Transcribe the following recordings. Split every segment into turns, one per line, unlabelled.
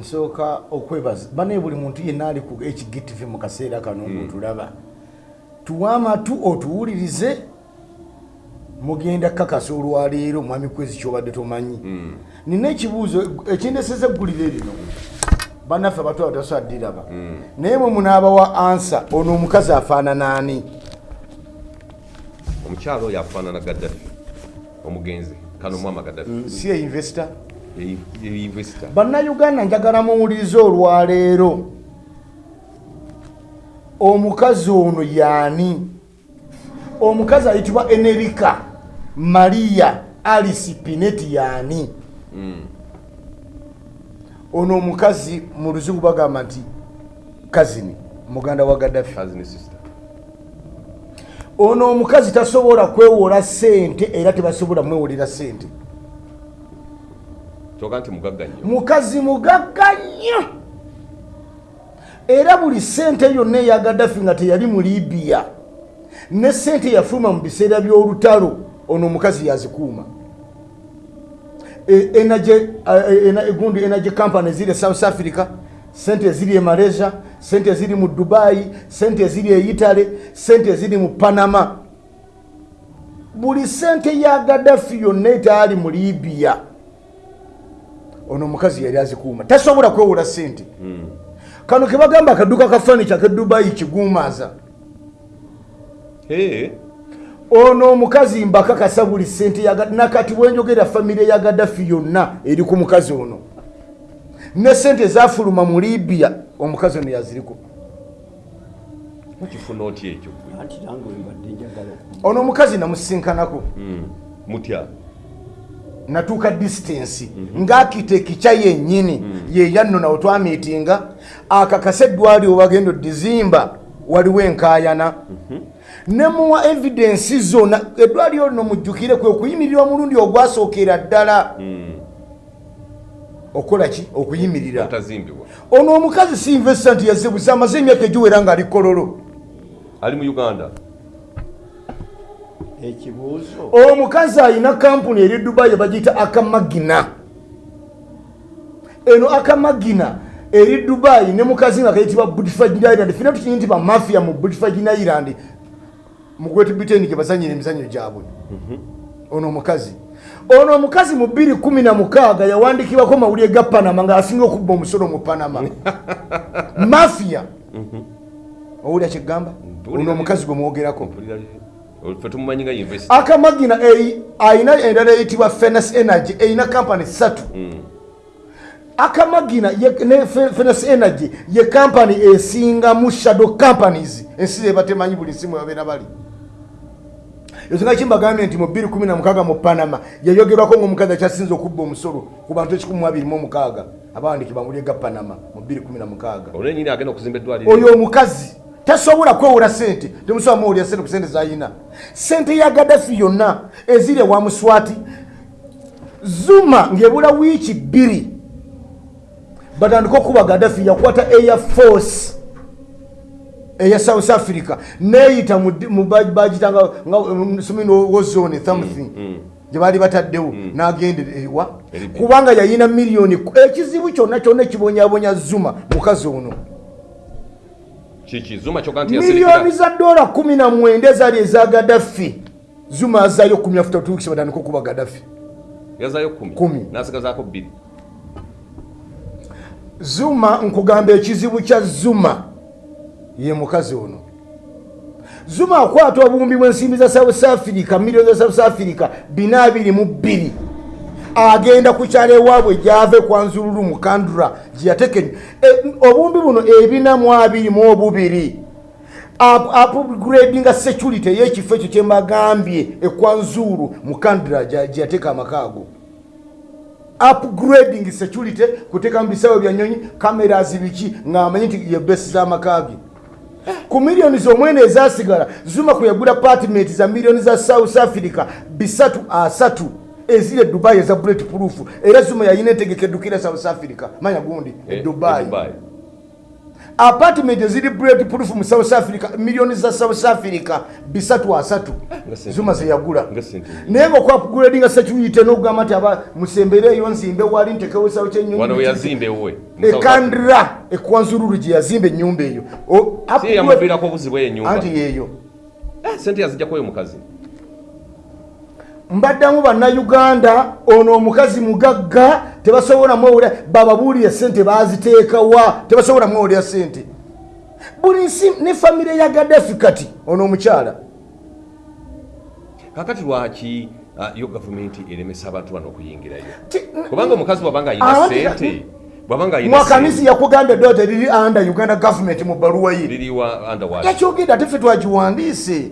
nsooka okwebaza banaye buli muntu yenna ali ku hgtv mu kaseera kano
Hmm.
ngotulaba tuwe amatu otuwulirize mugenda kakasa olwaleero mwami kwezi kyobadde tomanyi.
Hmm.
nina ekibuuzo ekindeseza eggulire lino. Bannaffe abatwala tasaddiraba
Hmm.
naye mwe munaabawa ansa ono omukazi afaanana ani?
Omukyalo oyo afaanana gaddafi omugenzi kano mwama gaddafi.
Si
yeinvesita
bannayuganda njagala muwulirize olwaleero. Omukazi ono yaani omukazi ayitibwa enerika maria alice pineti yaani ono omukazi mu luzungu bagamba nti kazini muganda wa gaddafi. Ono omukazi tasobola kwewola sente era tebasobola mwewolera sente
kyoga nti mugagga nnyo.
Mukazi mugagga nnyo. Era buli sente yonna eya gaddafi nga teyali mu libiya ne sente yafuluma mu biseera by'olutalo ono omukazi yazikuuma. E- ena- gundi energy company ziri e south africa sente eziri e malaysia sente eziri mu dubai sente eziri e italy sente eziri mu panama. Buli sente ya gaddafi yonna etaali mu libiya ono omukazi yali azikuuma. Tasobola kwewola sente kano kebagamba akaduuka ka fanica ke dubai kiguumaaza.
Ee.
Ono omukazi mbakakasa buli sente ya Ga- nakati bwenjogera famire ya gaddafi yonna eri ku mukazi ono. Ne sente zafuluma mu libiya omukazi ono yaziriko.
Mukifuna otya ekyo?
Ono omukazi namusinkanako.
Mutya
natuuka distance. Ngaakiteki kya yennyini. Yeyanno nawe twamiitinga akakasa eddwali obagenda odizimba waliwo enkaayana. Nemuwa evidensi zonna eddwali olino mujjukire kwe okuyimirira omulundi ogwasookera ddala. Okukola ki? Okuyimirira
otazimbibwa.
Ono omukazi si investor nti yazebuza amaze emyaka egiwera ng'ali kololo.
Ali mu uganda
ekibuuzo.
Omukazi alina kampuni eri dubai bagiyita akamagina. Eno akamagina eri dubai ne mukazi nga kayitibwa budfagin island. Fina tukinyi nti bamafia mu budfagin island. Mu great britain gye bazanyira emizanyo gyabwe. Ono omukazi. Ono omukazi mu 216 yawandikibwako mawulire ga panama ngaasinga okubba omusolo mu panama. Mafia. Owulira kyegamba ono omukazi gwe mwogerako
fe tumumanyi nga invest
akamagina ayina endala eyitibwa fenas energy erina kampani satu akamagina ye- ne Fe- fenas energy ye kampani esingamu shadow companies. Ensi zeba temanyi buli nsimu babeera bali. Esinga kimbagambye nti mu 216 mu panama yayogerwako ngaomukazi akyasinza okubba omusolo ku bantu 126 abawandikibwa muli ga panama mu 216
olwo enyini agenda okuzimba eddwaliro.
Oyo omukazi tasobola kwewola sente. Temusobola muwulira sente ku sente zayina. Sente ya gaddafi yonna eziri ewa muswati. Zuma ng'ebula wiiki bbiri. Batandika okuba gaddafi yakwata air force eya south africa. Neyita bagitanga wozone something gye baali bataddewo n'agenda ewa.
Eri bbiri.
kubanga yayina miliyoni ekizibu kyonna kyonna ekibonyabonya zuma mukazi ono
kiki zuma kyoga nti
miliyoni za dola kumi na mwenda ezaali eza gaddafi. Zuma azaayo kumi afuta otuukisa batandika okuba gaddafi?
Yazayo kumi. Nasigazaako bbiri.
Zuma nkugamba ekizibu kya zuma. Ye mukazi ono. Zuma akwata obuwumbi bw'ensimbi za south africa miliyoni za south africa bina abiri mu bbiri agenda ku kyalo ewaabwe gyave kwanzululu mukandura gyeyateke obuwumbi buno ebina mu abiri mu obubiri. Upgradinga security ey'ekifo ekyo kyembagambye ekwanzuru mukandura gyeyateeka amakaago upgrading security kuteeka mu bisawo byanyonyi cameras biki ngaamanyi nti ye besi z'amakaage ku miliyoni zomwenda ezasigala zuma kwe yagula apartment za miliyoni za south africa bisatu asatu eziri e dubai eza bullet proof era zuma yayina entegeka eddukira south africa. Manya gundi e
Eh, e Dubai.
apartment eziri bread proof mu south africa miliyoni za south africa bisatu asatu. Zuma zeyagula naye nga okwapguladinga security n'okugamba nti aba musembereeyo nzimbe wali ntekewesawo
wano we
ekandira ekwanzururu gye yazimba enyumba eyo.
Yamuviirako obuzibu eyo enyumba
anti yeeyo
Eh, sente yazijjakuyo omukazi
mbaddamu bannayuganda ono omukazi mugagga tebasobola mwewulira bababuulire sente baziteekawa tebasobola mwewulira sente buli nsi ne famire ya gadafi kati ono omukyala.
Kakati lwaki ah, yo gavumenti eremesa abantu bano okuyingirayo? Kubanga omukazi bwabanga ayina sente
mwakanisi yakugambye dota riri anda uganda government mu baluwa ye. Yakyogedde ate ffe twagiwandiise.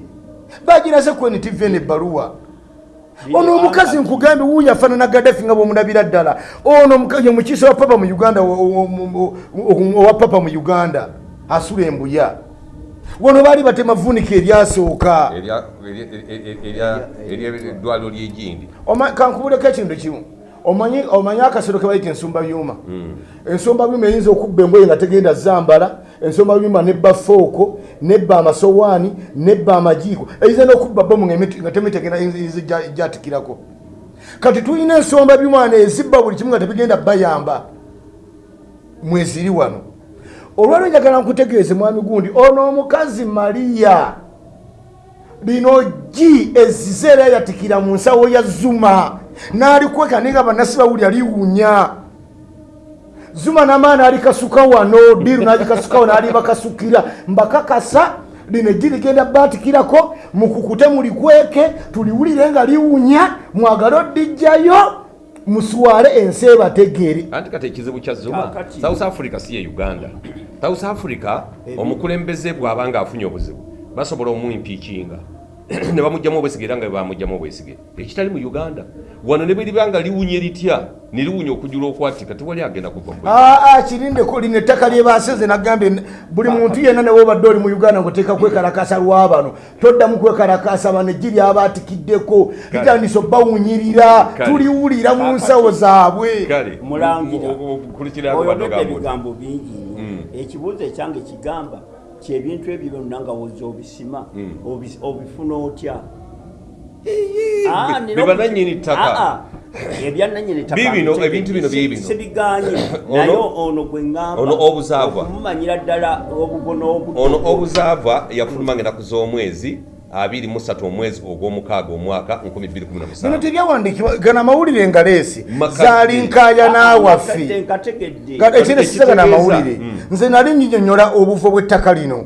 Bagirase ku ntiv nebbaluwa ono omukazi nkugambye wuuyo afaanana gadafi nga bwomulabira ddala ono ye mukiise wa papa mu uganda owa papa mu uganda asula embuya wano baali batemavunika eryasooka
Erya- erya- erya- erya- ery'eddwaliro lyegindi
kankubuleko ekintu kimu omanyi omanyi akasolo ke bayita ensumba byuma. Ensumba byuma eyinza okubba emboye nga tegenda zambala ensumba byuma nebba fooko nebba amasowaani nebba amajiiko. Eyinza n'okubba bomu nga temitegenda gyatikirako. Kati tulina ensomba byuma wano ezibba buli kimu nga tebigenda bayamba. Mweziri wano. Olwalwo njagala nkutegeeze mwami gundi ono omukazi mariya lino gi ezize era yatikira mu nsawo ya zuma n'alikweka naye nga bannasi bawulya liwunya. Zuma namaani alikasuka wano diru nagikasukawo n'alibakasukira mbakakasa lino eggi ligenda batikirako mukukute mulikweke tuliwulire nga liwunya mwagale odijjayo muswale ensi ebategeere.
Anti kati ekizibu kya zuma south africa si ye uganda. South africa omukulembeze bw'aba nga afunye obuzibu basobola omumpiikinga ne bamugjamu obwesige era nga bamugjamu obwesige. Ekitali mu uganda wano ne bweribanga liwunye litya ne liwunya okujula okwatika tewali agenda kuva
aa kirindeko lino ettaka lyebaseze nagambye buli muntu yenna newobadde oli mu uganda ngaoteeka kwekalakasa lwabano toddamu kwekalakasa bano eggi lyabatikiddeko litandisa obbawunyirira tuliwulira mu nsawo zaabwe.
Mulangira. Oyogedde ebigambo bingi. Nnyo ekibuuzo ekyange kigamba kyebintu ebyo byonna nga woza obisima obi- obifuna otya Ah,
bibananyini ttaka.
Ah, ah. ebyananyini ttaka
Biibino,
mbitegeedde,
ebintu bino biibino.
sibiganye
Ono-
naye ono gwe ŋŋamba
ono obuzaava.
okumumanyira ddala obubono obuto
ono obuzaava yafulumanga ennaku z'omwezi 23 omwezi ogw'omukaaga omwaka 2017
bino tebyawandiikibwa gana amawulire nga leesi
Makadde.
zaalinkaya
Akadde
n'awaffe
nkategedde
Ga- ekino sisaga n'amawulire nze nali nyinyonyola obuvo bw'ettaka lino.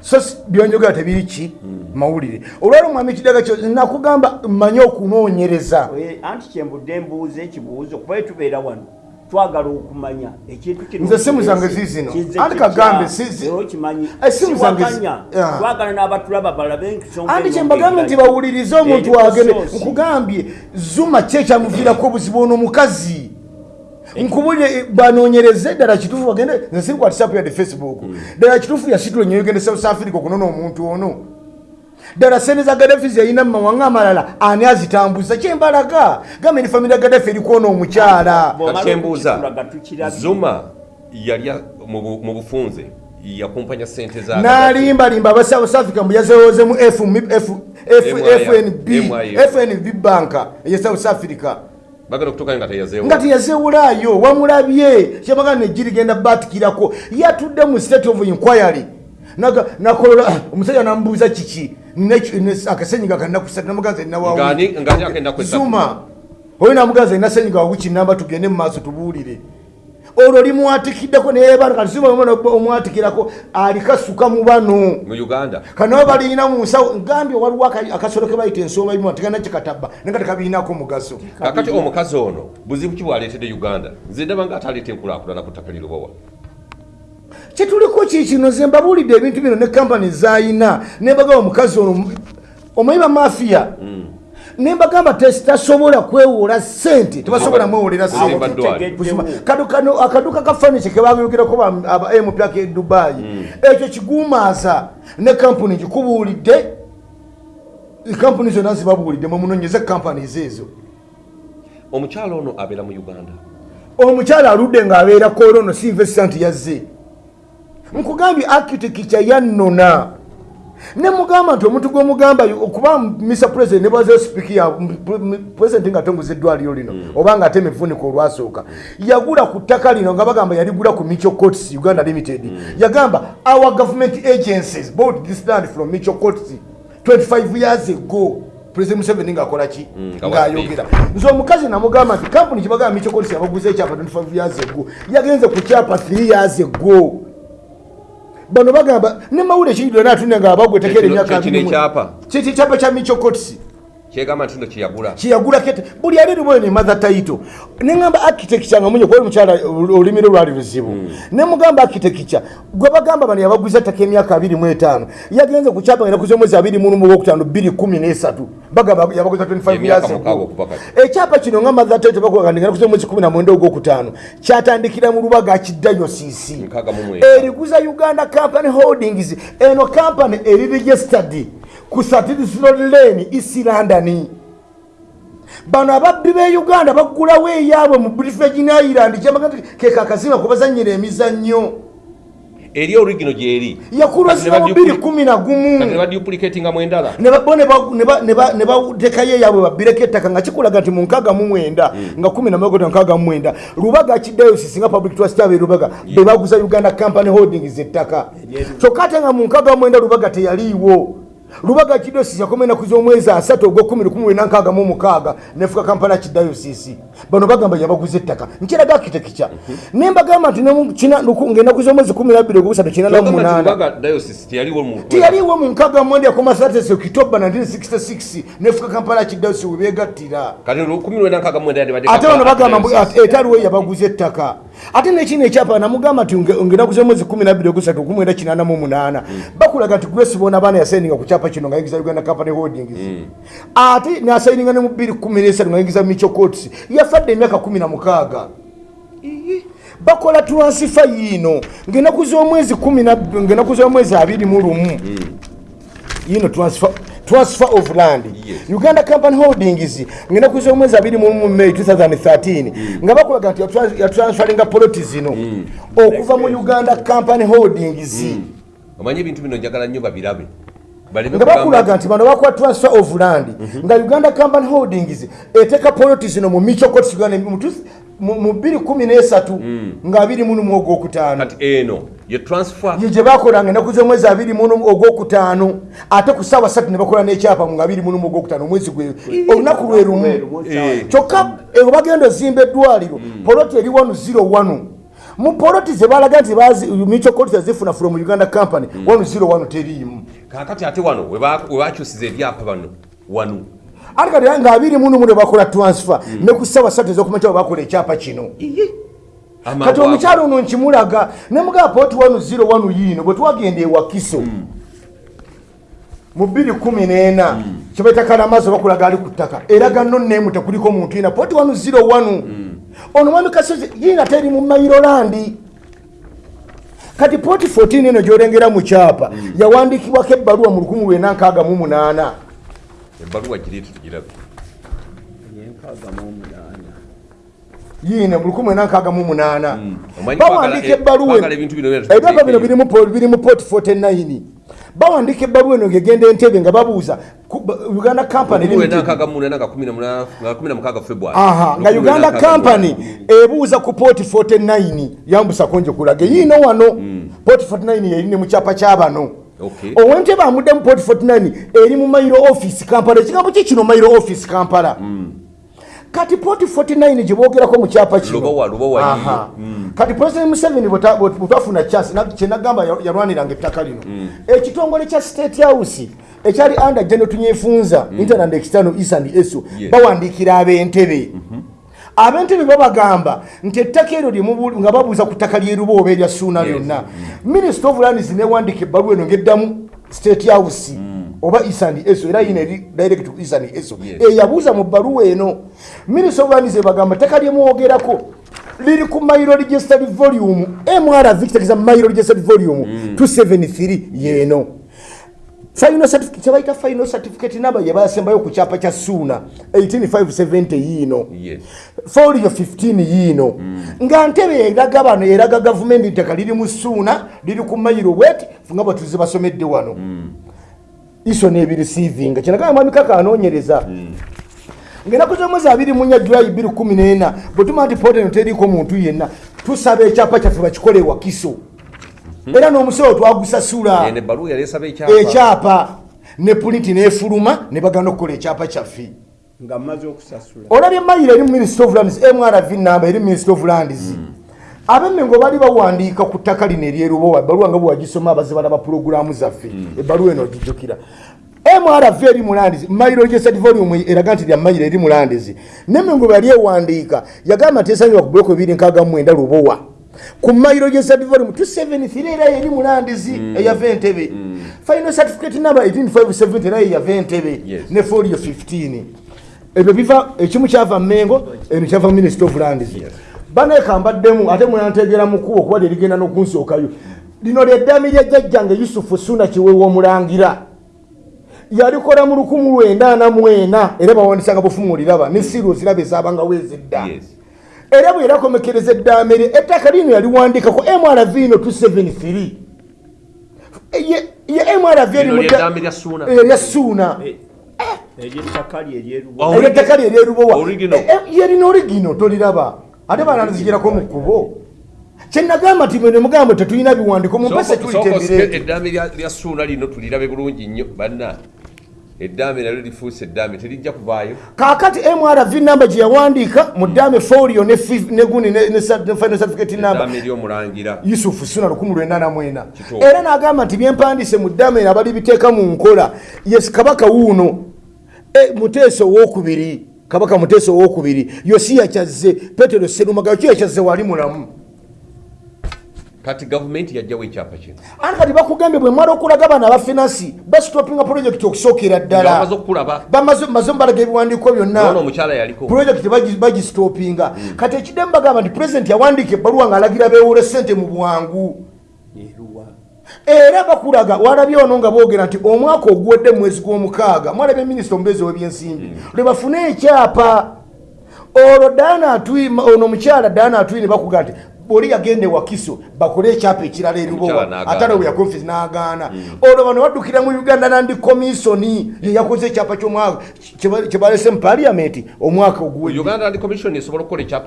So si- byonjogera tebiri ki? Mawulire. Olwali omwami kidaga kyo nakugamba manye okunoonyereza.
Anti kyembudde mbuuza ekibuuzo kuba tubeera wano twagala okumanya ekintu kino
Nze simu zange Anti
kitya?
kagambe, si- si-
Era okimanyi.
Eh, zange Ah.
twagala n'abatulaba balabe
andi kyembagambye nti bawulirize omuntu
Eri
agende
ku source.
nkugambye zuma ki ekyamuviirako obuzibu ono omukazi. Nkubulire banoonyereze ddala kituufu bagende nze siri whatsapp yadde facebook. Ddala kituufu yasitula nyo yogende south africa okunona omuntu ono ddala sente za gadafi zeyina mumawanga amalala ani azitambuza? Kyembalaga. Gambe ni famire ya gadafi erikwona omukyala.
Kyembuuza zuma yalya mu bu- mu bufunze yakumpanya sente za
n'alimbalimba aba south africa mbu yazewozemu fnb banka eye south africa.
Bagenda okutuukayo nga teyazeewo
nga teyazewulaayo wamulabye. Kyabaga neggi ligenda batikirako. Yatudde mu state of inquiry. Nakolola ah, omusajja namubuuza kiki Akasenyiga namuganza
ng'ani agenda kwesatu
zuma oyo namuganza nina senyiga wawiki namba tugende mu maaso tubuulire. Olwo limwatikiddeko neyebana kati zuma omwana omwatikirako alikasuka mu bano.
Mu uganda?
Kanaba balina mu nsawo ngambye waliwo aka- akasolo ke bayita ensoma bimu tegana kikataba naye nga tekabirinako mugaso.
Kakati omukazi ono buzibu ki bwaleetedde uganda? Nze ndaba nga ataleeta enkulaakulana ku ttaka lirobowa
kyetuliko kikino ze mbabuulidde ebintu bino ne kampani zayina. Nembagamba omukazi ono omanyi bamafiya nembagamba tes- tasobola kwewola sente tebasobola mwewolera sente akaduuka ka fanichi kebayogerako ba- aba mpyaka e dubayi ekyo kiguumaaza. Ne kampuni gikubuulidde. Kampuni zonna zibabuulidde mwemunonyeze kampaniz ezo
omukyalo ono abeera mu uganda.
Omukyala aludde ng'abeera kolono si investanti yazze nkugambye architecture yannona. Nemugamba nti omuntu gwomugamba okuba mr president nebwaze sipiiki ya president nga atongoza eddwaliro lino oba nga atema evunika olwasooka yagula ku ttaka lino nga bagamba yaligula ku micho cots uganda limited. Yagamba our government agencies bought this land from micho cots 25 years ago president museveni ngaakola ki?
Nga
ngaayogera nze omukazi namugamba nti kampuni kyebagamba micho cots yabaguza ekyapa 25 years ago yagenze ku kyapa 3 years ago bano bagamba ne mawule kingi atune nga abagwe tekera emyaka kiki kyapa kya micho cots
kyegamba nti no kyeyagula.
Kiyagula kete buli ali liboyo ne mother title neŋamba architecture nga munye kuba omukyala olulimi lwe lwali luzibu. Nemugamba architecture gwe bagamba bano yabaguza ettaka emyaka 25 yagenze ku kyapa nga nakuza omwezi 25 213 bagamba yabaguza 25
Emyaka
years
mukaaga
ago.
okuva kati.
ekyapa kino nga mother title bakuga nga nakuza omwezi 19 ogwokutaano kyatandikira mu lubaga
mu mwenda.
eriguza uganda company holdings eno company eri registered ku satisroad lane east london. Bano ababbi be uganda baggulawo eyaabwe mu british virgin island. Kyamaga nti keka akazima kubazanyira emizannyo.
Eri origino gyeri
yakulwazibwa mu 211
kati nebaduplicatinga endala
ne ba- bo ne ba- ne ba- ne ba- ne batekayo eyaabwe babbireko ettaka nga kikulaga nti mu nkaaga mu mwenda nga kumi namagota nkaaga mu mwenda. Lubaga kidayosisi nga public trust abe lubaga be baguza uganda company holdings ettaka. Kyokka ate nga mu nkaaga mu mwenda lubaga teyaliiwo lubaga kidayosisi yakomya enaku z'omwezi asatu ogwokumi lukumi lwena nkaaga mu mukaaga. Nefuka kampani ya kidayosisi bano bagamba yabaguza ettaka. Nkiraga architecture ne mbagamba nti mu munaana.
baga diocese teyaliwo mu
nkaga mwenda yakoma satesi okitoba 1966 nefuka kampala kidausi webegattira
nkaaga
ate bano bagamba etaliwo yabaguza ettaka. Ate nekino ekyapa namugamba nti nge- ngenaguza omwezi 12 ogusatu kumwenda 88 bakulaga nti grace bona baana yasaininga ku kyapa kino nga yingiza uganda company holdings. Ate nasaininga ne mu 213 nga yingiza micho coats yafadde emyaka 16 bakola transfer yino ngenaku z'omwezi 10 na- ngenaku z'omwezi 21 yino transfer transfer of land.
Yes.
uganda company holdings ngenaku z'omwezi 21 may 2013 nga bakulaga nti yatran- yatransferinga poloti zino. Okuva mu uganda company holdings.
Omanyi ebintu bino njagala nnyo babirabe
nga bakulaga nti bano bakola transfer of land. Nga uganda company holdings eteeka poloti zino mu micho court uganda mu tu- mu mu 213 nga 21 ogwokutaano.
Kati eno ye transfer
ye gye bakolanga enaku z'omwezi abiri mu ogwokutaano ate ku ssaawa ssatu ne bakola n'ekyapa mu abiri mu ogwokutaano omwezi gwe olunaku lwe lumu.
Eh.
kyokka ewe bagenda ozimba eddwaliro poloti eri 101 mu poloti ze balaga nti micho court zifuna from uganda company 101 teriimu
kakati ate wano we ba- we bakyusiza ebyapa bano wano.
Ate kati nga abiri mu ne bakola transfer ne ku ssaawa ssatu ez'okumakya bakola ekyapa kino. Kati omukyalo ono nkimulaga nemugaba poti 101 yiino bwe twagenda ewakiso mu 214 kyebaita kalamazi bakulaga ali ku ttaka. Eraga nno neemu tekuliko muntu yina poti 101 ono mwami kasozi yiina teri mu mairolandi kati poti 14 eno gyolengera mu kyapa yawandiikibwako ebbaluwa mu 1968
ebbaluwa gireetu tugirabe
yenkaaga mu omunaana
yiine mu 1968
Omanyi
bawandiika
twagala-
ebbaluwa ebyapa bino
tubitegeke.
biri mu po- biri mu poti 49 bawandiika ebbaluwa eno ngegenda entebe nga babuuza uganda company
nga
uganda company ebuuza ku poti 49 yambusako nje kulage yiino wano poti 49 yeri ne mu kyapa kyabano owentebe amudde mu poti 49 eri mu mairo office kampala. Ekigambo ki kino mairo office kampala kati poti 49 gye boogerako mu kyapa Aha.
yiye.
kati president museveni bweta- bwe twafuna chance na- kyenagamba ya- yalwaniranga ettaka lino. Ekitongole kya state house ekyali under general tunyefunza internal and external east and eso
Yes.
bawandiikira ab'entebe. Ab'entebe babagamba nti ettaka eryo nga babuuza ku ttaka lyeruba oba erya suuna lyonna. Minister of lands newandiika ebbaluwa eno ngeddamu state house oba and eso era yina eri direct to and eso
Yes.
eyabuuza mu bbaluwa eno minister of lands ebagamba ettaka lyemwogerako liri ku mairo registered volume mrv kitegeeza mairo registered volume 273 yeeno final certificate kyebayita final certificate namba yebasembayo ku kyapa kya suuna 18570 yiino
Yes.
folio 15 yiino nga ntebe eraga bano eraga gavumenti ntaka liri mu suuna liri ku mayiro bweti nga bwetuze basomedde wano iso nebirisiivinga kyenagamba mwami kaka anoonyereza. Ngaenaku zomwezi abiri munya julayi biri kumi nena bwetuma nti poteno teriiko muntu yenna tusaba ekyapa kyaffe bakikole wakiso. Era n'omusolo twagusasula
ekyapa.
Ne pulinti nefuluma ne bagana okukola ekyapa kyaffe. Olabye mayiro eri ministry of lands mrv namba eri ministry of lands abemmengo baali bawandiika ku ttaka lino eryerubowa ebaluwa nga bwewagisoma abaze balaba pulogulaamu zaffe ebaluwa eno ogijjukira mrv eri mu lands mayiro gesat volume eraga nti lya mayiro eri mu lands nemmengo bwe yali ewandiika yagamba nti esangibwa ku buloko ebiri nkaaga mwenda lubowa. Ku mayiro gesat volume 273 era eri mu lands eyava entebe final certificate number 18570 era yeyava entebe ne folio 15 ebyo biva ekimu kyava mengo eno kyava minister of lands banekambaddemu ate mwenantegera mukubo kuba lyerigenda n'okunsookayo lino lyeddaami lya jjajjange yusufu suna kiwewa omulangira. Yalikola mu 1984 era bawandisanga bufumu oliraba ne siro ziraba ezabanga wezedda
Yes.
era bwe yerakomekereza eddaame lye ettaka lino yaliwandikako mrv no 273 ye ye mrv eri
Lino
mu dda-
ly'eddaame lya Suuna.
Eh, lya suuna
eryettaka lye eryerubo
ery'ettaka lye eryerubowa.
Original.
Eh, yerina origino toliraba ate banalizigirako mu kkubo. Kyenagamba nti mwe nemugamba tetulina biwandiko mumpase tuyita emirembe
eddaame lya suuna lino tulirabe bulungi nnyo banna. Eddaame nalyo lifuuse eddaame terijja kuvaayo
kakati mrv namba gye yawandiika mu ddaame folio ne fif- ne guni ne- ne sa- ne final certificate namba
eddaame ery'omulangira
yusufu suna 1984
Kituufu.
era n'agamba nti byempandiise mu ddaame abali biteeka mu nkola. Yes kabaka wuuno. E, muteesa owokubiri kabaka muteesa owokubiri yosiya kyazze petero serumagalo kiyo kyazze wali mulamu?
Kati gavumenti yajjawo ekyapa kino.
Ate kati bakugambye bwe mwala okulaga abaana abafinansi basitopinga pulojekiti okusookera ddala. Bamaze maze mbalaga ebiwandiiko byonna.
Omukyala yaliko.
Pulojekiti bagi- bagisitopinga kati ekiddemu bagamba nti pulezidenti yawandiika ebbaluwa ng'alagira beewole sente mu bwangu era bakulaga walabye ono nga boogera nti omwaka oguwedde mu mwezi gw'omukaaga mwalabye minisita omubeezi w'ebyensimbi lwe bafune ekyapa. Olwo daana atwi ono omukyala daana atwi ne bakuga nti oli yagenda ewakiso bakole ekyapa ekirala erubowa
n'agaana.
ate alwe yakonfisi n'agaana. Olwo bano baddukira mu uganda nandi komisoni ye yakoze ekyapa ky'omwaka kye- kye balese mu paliamenti omwaka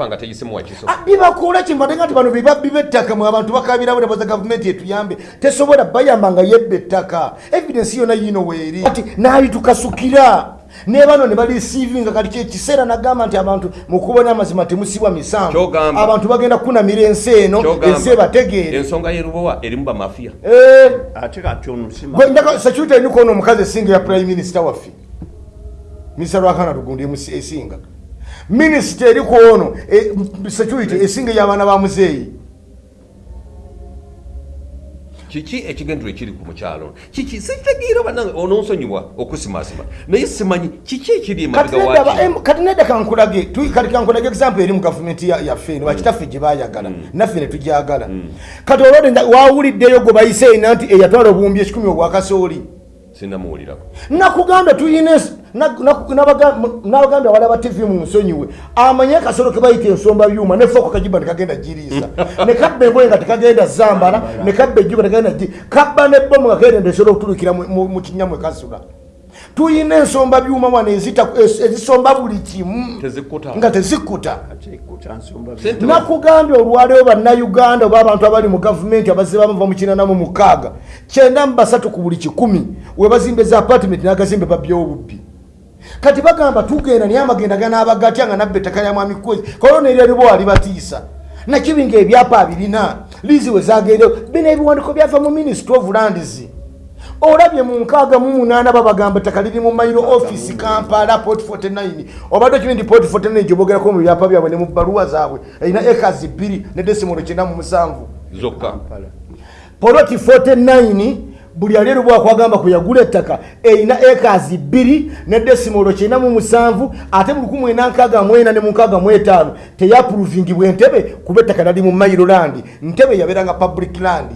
nga wakiso
Ah, bibakola kimbatenga nti bano bibabbi b'ettaka mwe abantu bakabirawo nebaza gavumenti etuyambe tesobola bayamba nga yebba ettaka. Evidensi yona yino weeri. Ati naalitukasukira ne bano ne balisiivinga kati kyekiseera nagamba nti abantu mukubona amazima temusibwa misanvu
Kyogamba.
abantu bagenda kunamira ensi eno ensi ebategeere.
Ensonga y'erubowa erimu bamafiya
Eh,
ate kati ono
omukazi esinga ya prime minister waffe. Minisita lwakana lugundi esinga. Minisita eriko ono eh, security esinga ey'abaana ba muzeeyi
kiki ekigendero ekiri ku mukyalo? Kiki sitegeera bannange ononsonyiwa okusimasima. Naye simanyi kiki ekiri
kati
emabega
nedda kankulage kati kankulage example eri mu gavumenti ya- yaffe eno bakitaffe gye bayagala naffe ne tugyagala. Kati olwode wawuliddeyo gwe bayise ena nti eyatwala obuwumbi ekikumi obwakasooli
sinamuwulirako
nakugambye tuyina n'abagambye awala ba tv mu nsonyiwe amanye akasolo ke bayita ensomba byuma nefooko kajiba nekagenda giriisa ne kabba engoye nga tekagenda zambala ne kabba ejjuba tekagenda kabba nebbomu nga kagenda esobola mu mu kinyamwe kasula tuyina ensomba byuma wano ezisomba buli kimu
tezikkuta
nga tezikkuta
ate kuta nsomba
Sente-
nakugambye olwaleero bannayuganda oba abantu abali mu gavumenti abazze bamava mu kinanamu mukaaga kyenda mu basatu ku buli kikumi we bazimba eza apartment n'agazimbe babyewo obubbi kati bagamba tugenda naye amagenda ganaabagatya nga nabba ettaka lya mwami kwezi kolona eryalibo walibatiisa nakibinga ebyapa abirina lizi we zagendewo bino ebiwandiko byava mu ministry of lands olabye mu nkaaga mu munaana babagamba ettaka liri mu mayiro office kampala port 49 obadde okibi nti port 49 gyobogerako mu byapa byabwe ne mu bbaluwa zaabwe erina ekazi bbiri ne desimolo kyenda mu musanvu.
Zokka.
Poloti 49 buli ali erubwa kwagamba kuyagula ettaka erina ekazi bbiri ne desimolo kyenda mu musanvu ate mu 1964 ne mu 65 teyapuruvingibwa entebe kuba ettaka nali mu mayiro land. Ntebe yabeeranga public land.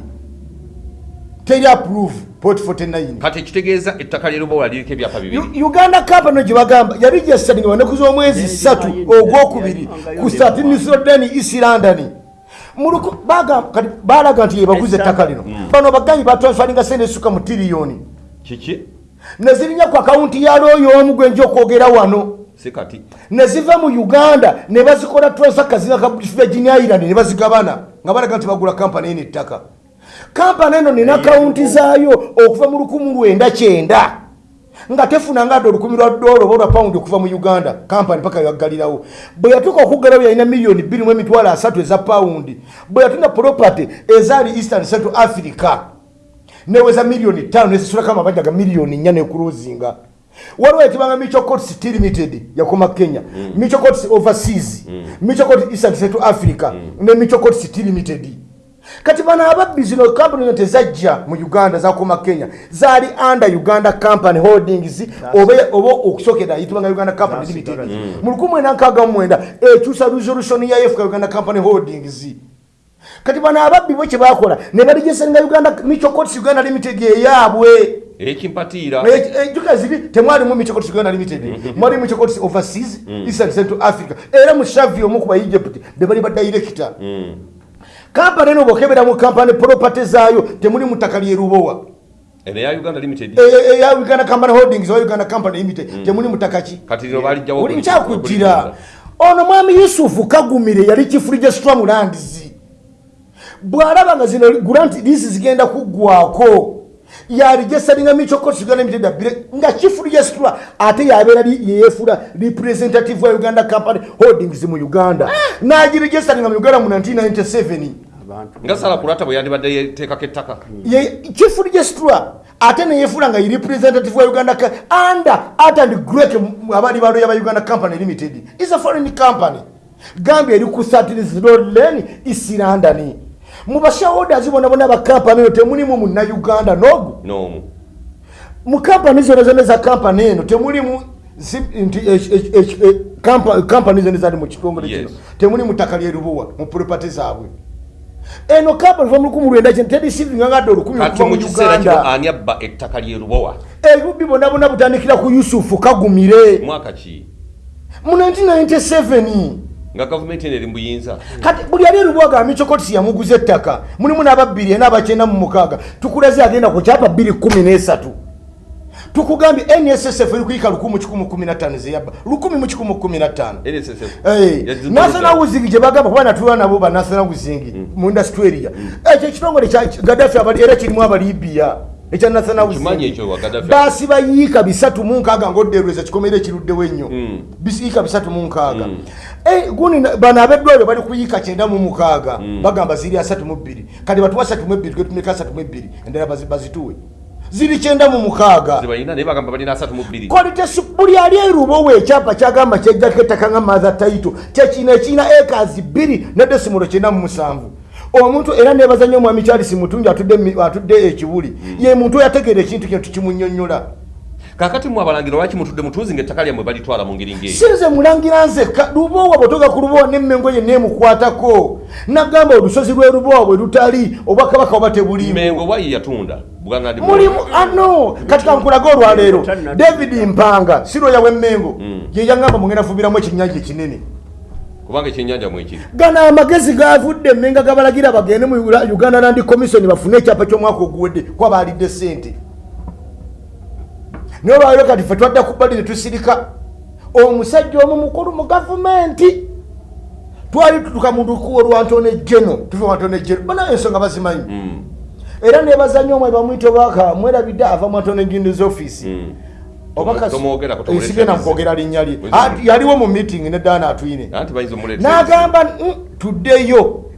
49
kati ekitegeeza ettaka lyerubowa liriko ebyapa bibiri.
Uganda company gye bagamba yali gyesaninga banaku z'omwezi ssatu ogwokubiri ku
eh,
statinisrodeni east london. Balaga nti yebaguze ettaka lino. Bano bagambi batransfaringa sente esuka mu tiriyoni.
Kiki?
Nezirinya ku akawunti ya looyo omu gwenja okwogera wano.
Si kati.
Neziva mu uganda ne bazikola transfer kazinga ka british virgin island ne bazigabana nga balaga nti bagula kampani eno ettaka kampani eno nina akawunti zaayo okuva mu lukumu lwenda kyenda. Nga tefunanga ate olukumi lwa dola oba olwa pawundi okuva mu uganda kampani paka yaggalirawo bwe yatuuka okuggalawo yalina miliyoni bbiri mu emitwalo asatu eza pawundi bwe yatunda property ezaali eastern central africa neweza miliyoni tano nezisulako amabanja ga miliyoni nnya nekuluzinga waliwo etibanga michocots steel limited yakoma kenya michocots overseas michocots eastern central africa ne michocots steel limited kati bano ababbi zino kampani zino tezajja mu uganda zakoma kenya. Zaali under uganda company holdings oba okusokera yitibanga uganda company limited. Mu 1969 ekyusa resolution ya efuka uganda company holdings. Kati bano ababbi bo kye bakola ne baligesenga uganda michocots uganda limited eyaabwe.
Ekimpatiira.
Ejuka ziri temwalimu michocots uganda limited. Mwali michocots overseas eastern central africa. Era mu shavi omu kuba egypt bebali badirector kampani eno bwokebera mu kampani property zaayo temuli mutaka lyerubowa
eno ya uganda limited.
Eya uganda company holdings oba uganda company limited temuli mutaka ki? Oli nkyakujjira ono mwami yusufu kagumire yali kifuli gye stramlands bw'alaba nga zino grant lisi zigenda kuggwako yali gyesalinga michokosi uganda limited abire nga kifuli gye stra ate yabeera yeyefula representative wa uganda company holdings mu uganda. Nagiri gyesalinga mu uganda mu 1997
abantu
nga sala kulata bwe yandibadde yeteekako ettaka.
Ye kifuli gye stra ate neyefula nga representative wa uganda under art and grek abaali baloya ba uganda company limited. Is a foreign company. Gambia eri ku satirisrolen isirandani mu bashaholders bonna bonna bakampani eno temulimu munnauganda nogu?
N'omu.
Mu kampani zona zona za kampani eno temulimu nti eh, eh, eh, eh, kampani zona zali mu kitongole kino. Temuli mu ttaka lyerubuwa mu property zaabwe. Eno kampani va mu lukumi lwenda kino terisivinga ngadde olukumi okuva mu uganda.
ani abba ettaka lyerubowa
ebibbi bonna bonna butandikira ku yusufu kagumire.
Mwaka ki?
Mu 1997
nga gavumenti eno eri mu buyinza
kati buli ali erubuwaga michokotisi yamuguza ettaka. Mulimu n'ababbiri ena abakyenda mu mukaaga. Tukulaze agenda ku kyapa 213 tukugambye nssf eri kuyika 1115 zeyabba 1115
nssf
Hey, national housing gye bagamba kuba natulwa nabo ba national housing mu industry area ekyo ekitongole gadafi era kirimu abalibiya ekya national baasi bayiika bisatu mu nkaaga ngaodderweza kikomere ekiruddewo ennyo.
Mm.
bisiyiika bisatu mu nkaaga. Eh, guni na- bano abeddwaliro bali kuyiika kyenda mu mukaaga. Bagamba ziri asatu mu bbiri. Kati batuwa asatu mu ebbiri twetumeka asatu mu ebbiri endala bazi- bazituwe. Ziri kyenda mu mukaaga. Kolitesi buli ali erubowo ekyapa kyagamba kyejjako ettaka nga mother taito kyekina ekirina ekazi bbiri ne desimulo kyenda mu musanvu. Omuntu era nebaza nnyo omwami charles mutungi atudde mi- atudde ekibuli ye muntu oyategeera ekintu kino tukimunyonnyola
kakati mwe abalangira lwaki mutudde mutuuzi nga ettaka lyammwe balitwala mu ngeri ngeri
sinze mulangira nzekka lubowa bwetoga ku lubowa nemmengo ye nemukwatako. Nagamba olusozi lw'erubowa bwe lutali obwakabaka oba tebulimu
mengo bwayi yatunda
mulimu ano kati kankulaga olwaleero david mpanga siroya w'emmengo ye yagamba mugenda vubiramu ekinyanja ekinene.
Kubanga ekyennyanja mwekiri
gano amagezi gavudde emmenga gabalagira bagende mu uganda land commission bafune ekyapa ky'omwaka oguwedde kwabalidde sente naye olwaliro kati fe twadda ku bbali ne tusirika omusajja omu mukulu mu gavumenti twali tutuka mu lukuwa lwantone geno tuve wantone geno bana ensonga bazimanyi. Era nebaza nnyo omwe bamwita obaka mwerabidde ava mu antone gindiz office. Obaka
Tomwogerako, tomulekera
sigenda
bizi.
mukwogera linnya lye. Yaliwo mu meeting ne daana atwine n'agamba "Mm,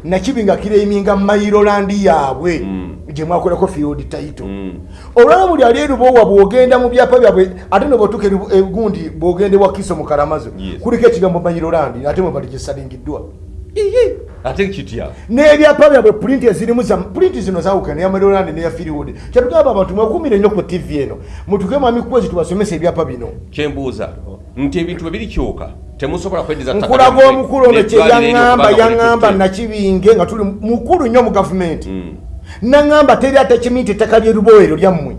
tuddeyo nakibinga kireiminga mairolandi yaabwe gye mwakolako field title. Olwala buli ali erubowa bwogenda mu byapa byabwe ate nobwotuka egundi bwogenda ewa kiso mu kalamazo
Yes.
kuliko ekigambo mairolandi ate mwe bali gyesalingiddwa
ate kitya
n'ebyapa byabwe pulinti ezirimu za pulinti zino zawukana eya mairolandi neya firiwood kyetugamba abantu mwekumire nnyo ku tv eno mutuke mwami kwezi tubasomesa ebyapa bino.
Kyembuuza nti ebintu bwe birikyuka temusobola kweddiza ttaka
nkulaga omukulu ono kye
n'eddwaliro eryo
yaŋŋamba
kubanga
yaŋŋamba
mulitutte.
nakibinge nga tuli mukulu nnyo mu gavumenti. Naŋŋamba teri ate kimi nti ettaka lyerubowerero lyammwe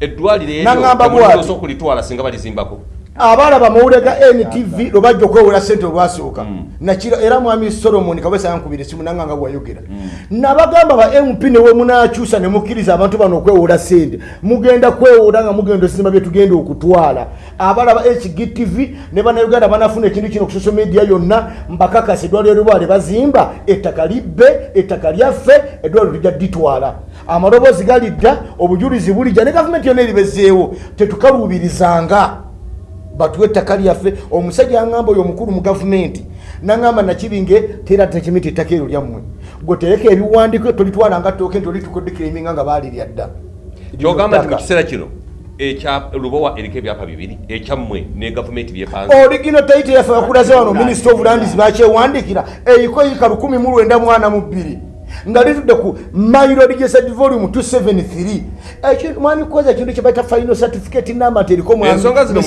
eddwaliro eryo
bw'ati.
temusobola okulitwala singa balizimbako
abalaba mawulire ga ntv lwe bajja okwewula sente olwasooka nakiro era mwami solomon kabesa yankubira esimu nanganga bwayogera nabagamba ba mp newemunakyusa nemukkiriza abantu bano okwewula sente mugenda kwewula nga mugenda osinima byetugenda okutwala. Abalaba hgtv ne bannayuganda banafuna ekintu kino ku social media yonna mbakakasa eddwaliro lwale bazimba ettaka libbe ettaka lyaffe eddwaliro lijja ditwala amaloboozi galidda obujulizi bulijja ne gavumenti yonna eribezeewo tetukaluubirizanga batuwe ettaka lyaffe omusajja aŋŋamba oyo omukulu mu gavumenti naŋŋamba nakibinge tera tekimiti ettaka eryo lyammwe. Gwe tereka ebiwandiko tolitwala nga tooke nti olitukodikiriminga nga baalirya dda
kyogamba nti mu
Ettaka.
kiseera kino ekya lubowa eriko ebyapa bibiri ekyammwe ne gavumenti byepanze
origino taite yaffe bakulaze wano minisita of lands bakyewandikira eyiko yika 192 nga litudde ku mairo digesed volume 273 Ekyo- mwami kukoza ekintu kyebaita final certificate mwami
ensonga zino